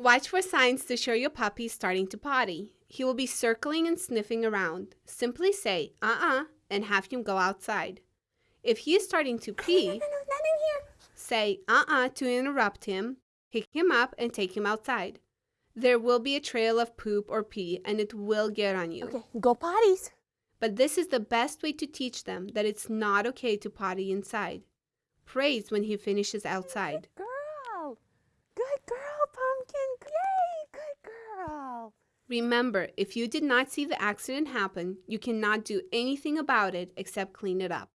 Watch for signs to show your puppy is starting to potty. He will be circling and sniffing around. Simply say, uh uh, and have him go outside. If he is starting to pee, No, no, no, say uh uh to interrupt him, pick him up, and take him outside. There will be a trail of poop or pee, and it will get on you. Okay, go potties. But this is the best way to teach them that it's not okay to potty inside. Praise when he finishes outside. Remember, if you did not see the accident happen, you cannot do anything about it except clean it up.